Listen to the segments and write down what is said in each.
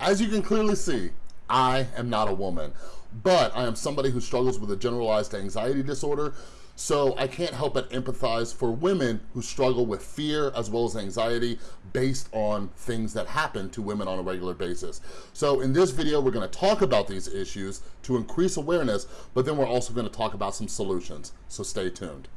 As you can clearly see, I am not a woman, but I am somebody who struggles with a generalized anxiety disorder, so I can't help but empathize for women who struggle with fear as well as anxiety based on things that happen to women on a regular basis. So in this video, we're gonna talk about these issues to increase awareness, but then we're also gonna talk about some solutions, so stay tuned.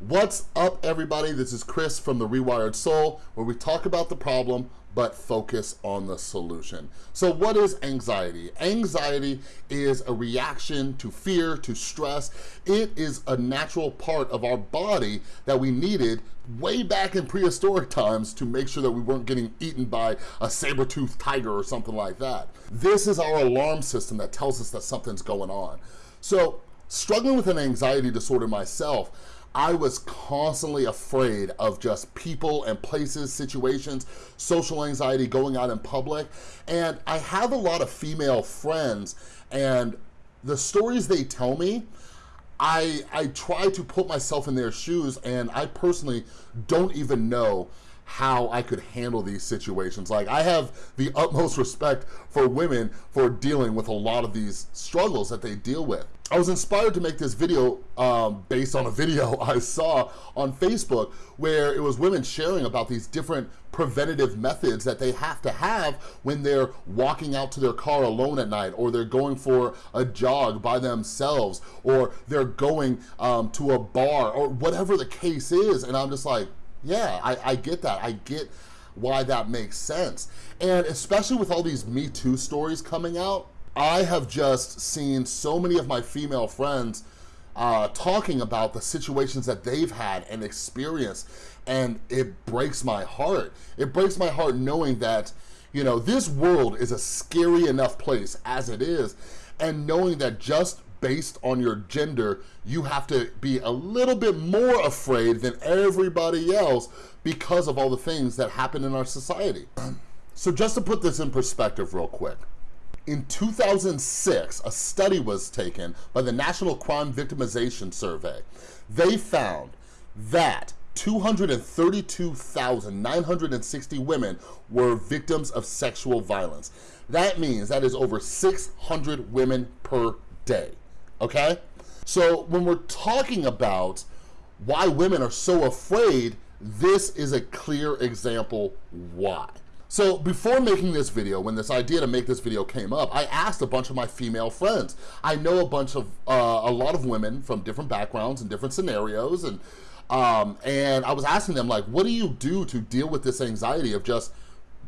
What's up everybody? This is Chris from The Rewired Soul, where we talk about the problem, but focus on the solution. So what is anxiety? Anxiety is a reaction to fear, to stress. It is a natural part of our body that we needed way back in prehistoric times to make sure that we weren't getting eaten by a saber-toothed tiger or something like that. This is our alarm system that tells us that something's going on. So struggling with an anxiety disorder myself, I was constantly afraid of just people and places, situations, social anxiety, going out in public. And I have a lot of female friends and the stories they tell me, I, I try to put myself in their shoes and I personally don't even know how I could handle these situations. Like I have the utmost respect for women for dealing with a lot of these struggles that they deal with. I was inspired to make this video um, based on a video I saw on Facebook where it was women sharing about these different preventative methods that they have to have when they're walking out to their car alone at night or they're going for a jog by themselves or they're going um, to a bar or whatever the case is. And I'm just like, yeah, I, I get that. I get why that makes sense. And especially with all these Me Too stories coming out, I have just seen so many of my female friends uh, talking about the situations that they've had and experienced, and it breaks my heart. It breaks my heart knowing that, you know, this world is a scary enough place as it is, and knowing that just based on your gender, you have to be a little bit more afraid than everybody else because of all the things that happen in our society. So just to put this in perspective real quick, in 2006, a study was taken by the National Crime Victimization Survey. They found that 232,960 women were victims of sexual violence. That means that is over 600 women per day okay? So when we're talking about why women are so afraid, this is a clear example why. So before making this video, when this idea to make this video came up, I asked a bunch of my female friends. I know a bunch of, uh, a lot of women from different backgrounds and different scenarios, and um, and I was asking them like, what do you do to deal with this anxiety of just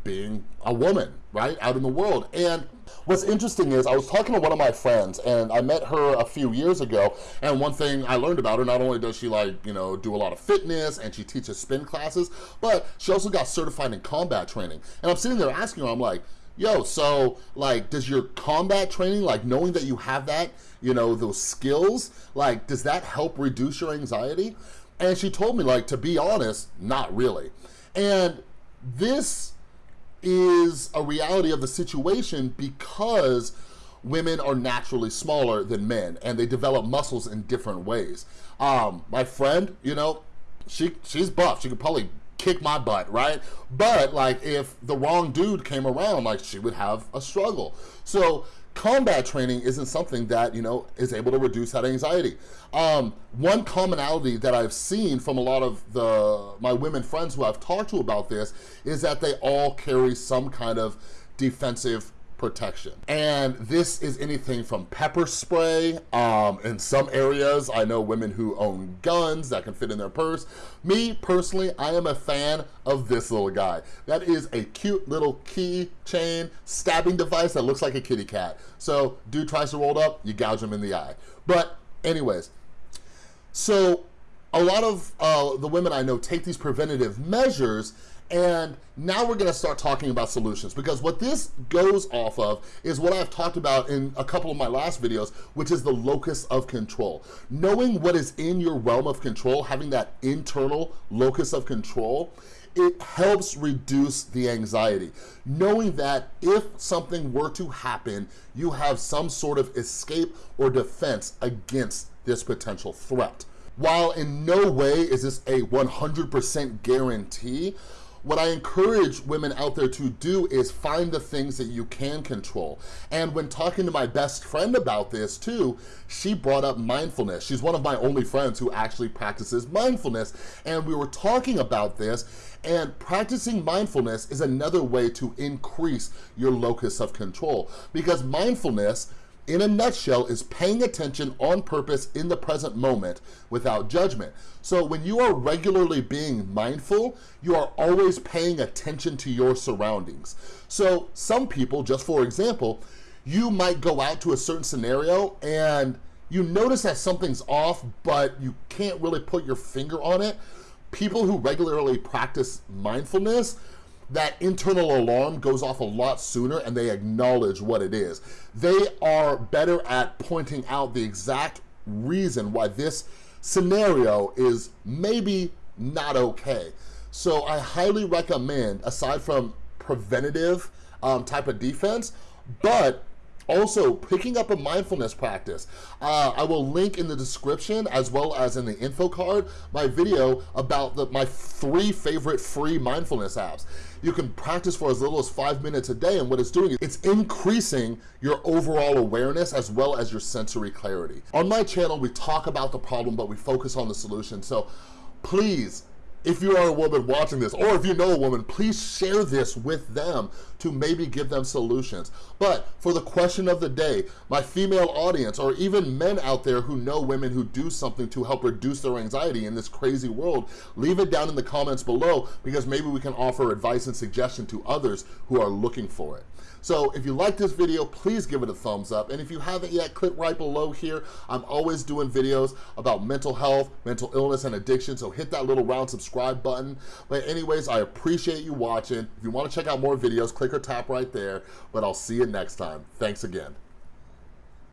being a woman, right, out in the world? And What's interesting is I was talking to one of my friends and I met her a few years ago and one thing I learned about her, not only does she like, you know, do a lot of fitness and she teaches spin classes, but she also got certified in combat training. And I'm sitting there asking her, I'm like, yo, so like, does your combat training, like knowing that you have that, you know, those skills, like, does that help reduce your anxiety? And she told me like, to be honest, not really. And this is a reality of the situation because women are naturally smaller than men and they develop muscles in different ways. Um, my friend, you know, she she's buff. She could probably kick my butt, right? But like if the wrong dude came around, like she would have a struggle. So combat training isn't something that, you know, is able to reduce that anxiety. Um, one commonality that I've seen from a lot of the my women friends who I've talked to about this is that they all carry some kind of defensive protection. And this is anything from pepper spray. Um, in some areas, I know women who own guns that can fit in their purse. Me, personally, I am a fan of this little guy. That is a cute little keychain stabbing device that looks like a kitty cat. So dude tries to roll up, you gouge him in the eye. But anyways, so a lot of uh, the women I know take these preventative measures and now we're gonna start talking about solutions because what this goes off of is what I've talked about in a couple of my last videos, which is the locus of control. Knowing what is in your realm of control, having that internal locus of control, it helps reduce the anxiety. Knowing that if something were to happen, you have some sort of escape or defense against this potential threat. While in no way is this a 100% guarantee, what I encourage women out there to do is find the things that you can control. And when talking to my best friend about this too, she brought up mindfulness. She's one of my only friends who actually practices mindfulness. And we were talking about this and practicing mindfulness is another way to increase your locus of control because mindfulness in a nutshell, is paying attention on purpose in the present moment without judgment. So when you are regularly being mindful, you are always paying attention to your surroundings. So some people, just for example, you might go out to a certain scenario and you notice that something's off, but you can't really put your finger on it. People who regularly practice mindfulness that internal alarm goes off a lot sooner and they acknowledge what it is. They are better at pointing out the exact reason why this scenario is maybe not okay. So I highly recommend, aside from preventative um, type of defense, but also, picking up a mindfulness practice. Uh, I will link in the description as well as in the info card my video about the, my three favorite free mindfulness apps. You can practice for as little as five minutes a day and what it's doing, is it's increasing your overall awareness as well as your sensory clarity. On my channel, we talk about the problem, but we focus on the solution. So please if you are a woman watching this, or if you know a woman, please share this with them to maybe give them solutions. But for the question of the day, my female audience, or even men out there who know women who do something to help reduce their anxiety in this crazy world, leave it down in the comments below because maybe we can offer advice and suggestion to others who are looking for it. So if you like this video, please give it a thumbs up. And if you haven't yet, click right below here. I'm always doing videos about mental health, mental illness, and addiction. So hit that little round subscribe button. But anyways, I appreciate you watching. If you wanna check out more videos, click or tap right there. But I'll see you next time. Thanks again.